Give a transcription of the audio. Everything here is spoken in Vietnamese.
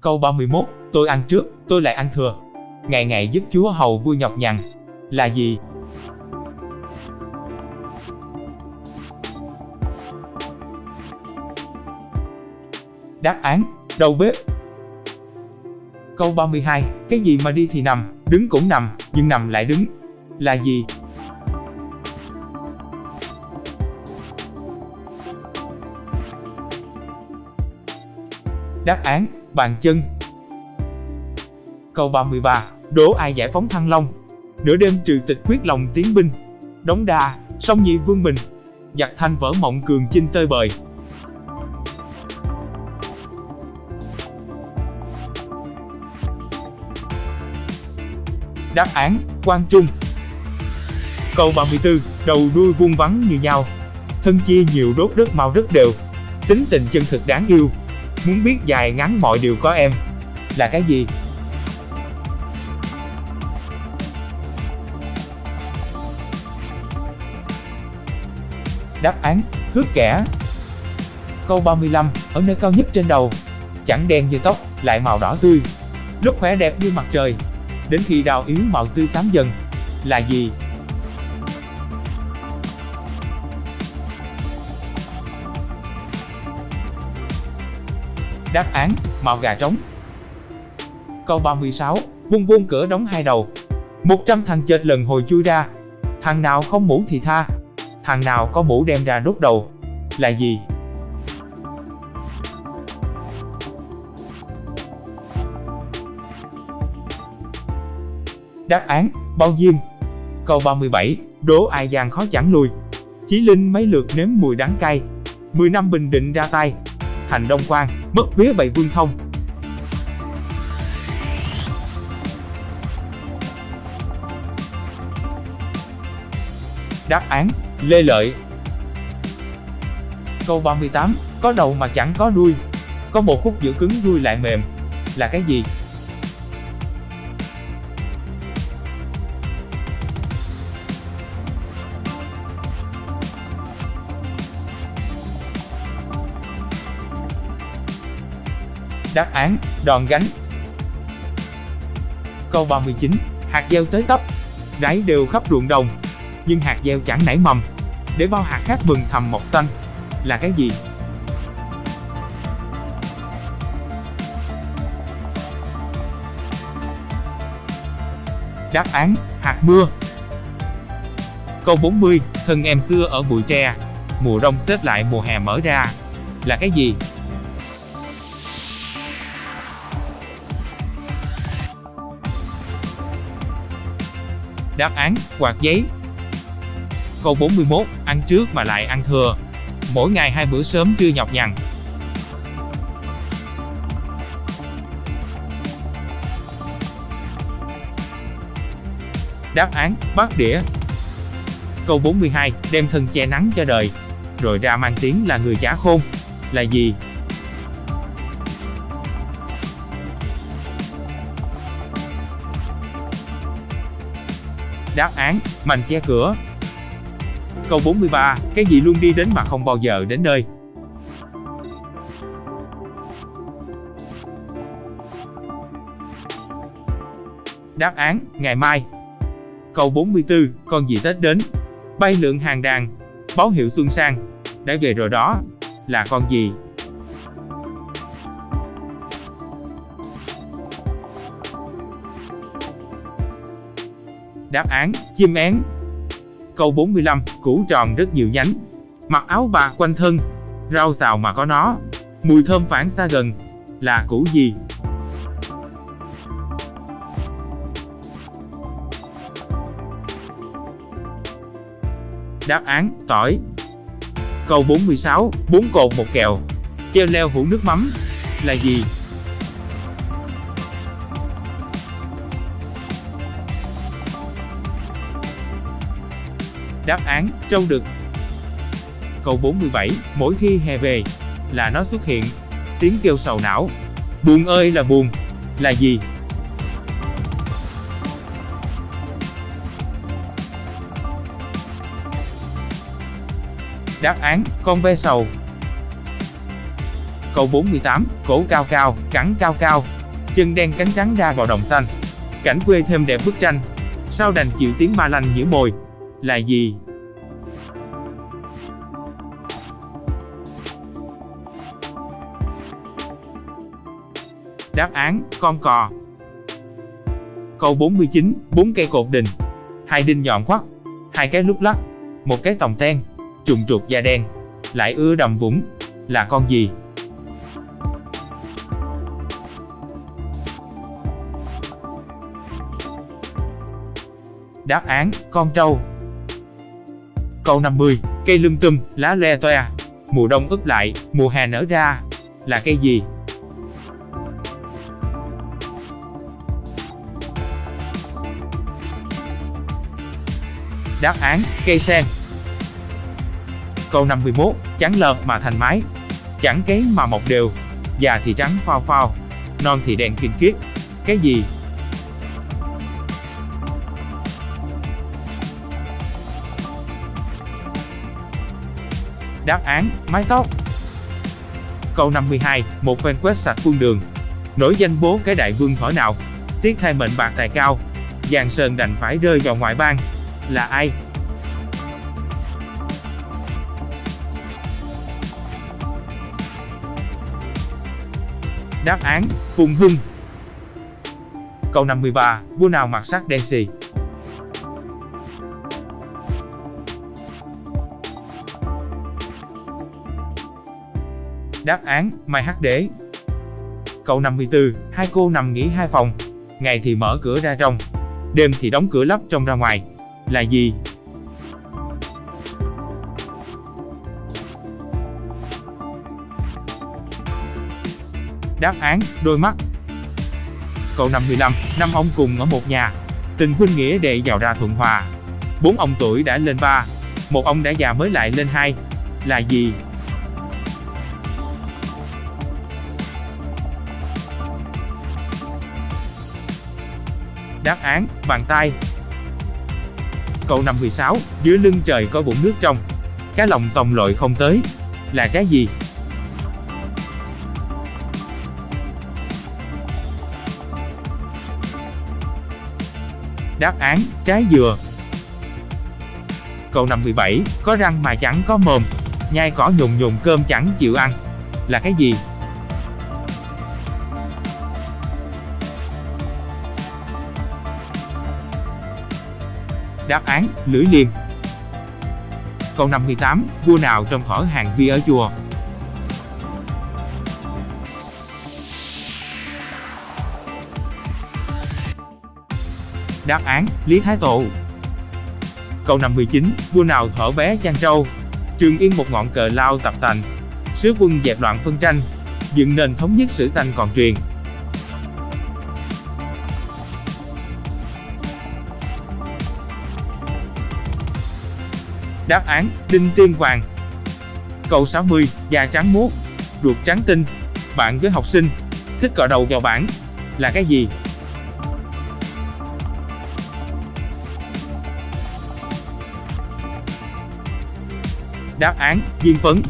Câu 31, tôi ăn trước, tôi lại ăn thừa. Ngày ngày giúp Chúa hầu vui nhọc nhằn. Là gì? Đáp án, đầu bếp. Câu 32, cái gì mà đi thì nằm, đứng cũng nằm, nhưng nằm lại đứng. Là gì? Đáp án, bàn chân. Câu 33, đố ai giải phóng Thăng Long? Nửa đêm trừ tịch quyết lòng tiến binh. Đống đa, song nhị vương mình. Giặc thanh vỡ mộng cường chinh tơi bời. Đáp án, Quang Trung. Câu 34, đầu đuôi vuông vắn như nhau. Thân chia nhiều đốt rất mau rất đều. Tính tình chân thực đáng yêu. Muốn biết dài ngắn mọi điều có em. Là cái gì? Đáp án, thước kẻ. Câu 35, ở nơi cao nhất trên đầu. Chẳng đen như tóc, lại màu đỏ tươi. Lúc khỏe đẹp như mặt trời. Đến khi đào yếu màu tươi xám dần. Là gì? Đáp án, mạo gà trống. Câu 36, vuông vuông cửa đóng hai đầu. 100 thằng chết lần hồi chui ra. Thằng nào không mũ thì tha. Thằng nào có mũ đem ra đốt đầu. Là gì? Đáp án, bao diêm. Câu 37, đố ai gian khó chẳng lùi. Chí Linh mấy lượt nếm mùi đắng cay. 10 năm bình định ra tay. Thành Đông Quang, mất vía bảy vương thông. Đáp án, Lê Lợi. Câu 38, có đầu mà chẳng có đuôi. Có một khúc giữa cứng đuôi lại mềm. Là cái gì? Đáp án, đòn gánh. Câu 39, hạt gieo tới tấp, rải đều khắp ruộng đồng, nhưng hạt gieo chẳng nảy mầm. Để bao hạt khác mừng thầm mọc xanh, là cái gì? Đáp án, hạt mưa. Câu 40, thân em xưa ở bụi tre, mùa đông xếp lại mùa hè mở ra, là cái gì? Đáp án, quạt giấy. Câu 41, ăn trước mà lại ăn thừa. Mỗi ngày hai bữa sớm trưa nhọc nhằn. Đáp án, bát đĩa. Câu 42, đem thân che nắng cho đời. Rồi ra mang tiếng là người giả khôn. Là gì? Đáp án, mành che cửa. Câu 43, cái gì luôn đi đến mà không bao giờ đến nơi. Đáp án, ngày mai. Câu 44, con gì Tết đến? Bay lượn hàng đàn, báo hiệu xuân sang. Đã về rồi đó, là con gì? Đáp án, chim én. Câu 45, củ tròn rất nhiều nhánh. Mặc áo bạc quanh thân, rau xào mà có nó. Mùi thơm phản xa gần, là củ gì? Đáp án, tỏi. Câu 46, bốn cột một kèo. Treo leo hũ nước mắm, là gì? Đáp án, trâu đực. Câu 47, mỗi khi hè về, là nó xuất hiện. Tiếng kêu sầu não. Buồn ơi là buồn. Là gì? Đáp án, con ve sầu. Câu 48, cổ cao cao, cẳng cao cao, chân đen cánh trắng ra vào đồng xanh. Cảnh quê thêm đẹp bức tranh. Sao đành chịu tiếng ma lanh nhử mồi là gì? Đáp án, con cò. Câu 49, bốn cây cột đình. Hai đinh nhọn khoắt, hai cái lúc lắc, một cái tòng ten, trùng trục da đen, lại ưa đầm vũng, là con gì? Đáp án, con trâu. Câu 50, cây lum tùm, lá le toe, mùa đông ướp lại, mùa hè nở ra, là cây gì? Đáp án, cây sen. Câu 51, trắng lợp mà thành mái, chẳng cấy mà mọc đều, già thì trắng phao phao, non thì đen kinh kiết. Cái gì? Đáp án, mái tóc. Câu 52, một phen quét sạch quân đường. Nổi danh bố cái đại vương thỏ nào? Tiếc thay mệnh bạc tài cao. Giang Sơn đành phải rơi vào ngoại bang. Là ai? Đáp án, Phùng Hưng. Câu 53, vua nào mặc sắc đen xì? Đáp án, Mai Hắc Đế. Câu 54, hai cô nằm nghỉ hai phòng. Ngày thì mở cửa ra trong, đêm thì đóng cửa lắp trong ra ngoài. Là gì? Đáp án, đôi mắt. Câu 55, năm ông cùng ở một nhà. Tình huynh nghĩa đệ giàu ra thuận hòa. Bốn ông tuổi đã lên ba, một ông đã già mới lại lên hai. Là gì? Đáp án, bàn tay. Câu 56, dưới lưng trời có bụng nước trong. Cá lòng tòng lội không tới. Là cái gì? Đáp án, trái dừa. Câu 57, có răng mà chẳng có mồm, nhai cỏ nhùng nhùng cơm chẳng chịu ăn. Là cái gì? Đáp án, lưỡi liềm. Câu 58, vua nào trong thỏ hàng vi ở chùa? Đáp án, Lý Thái Tổ. Câu 59, vua nào thở bé chăn trâu? Trường yên một ngọn cờ lao tập tành. Sứ quân dẹp loạn phân tranh, dựng nền thống nhất sử danh còn truyền. Đáp án, Đinh Tiên Hoàng. Câu 60, da trắng muốt, ruột trắng tinh. Bạn với học sinh, thích cọ đầu vào bảng. Là cái gì? Đáp án, Diên phấn.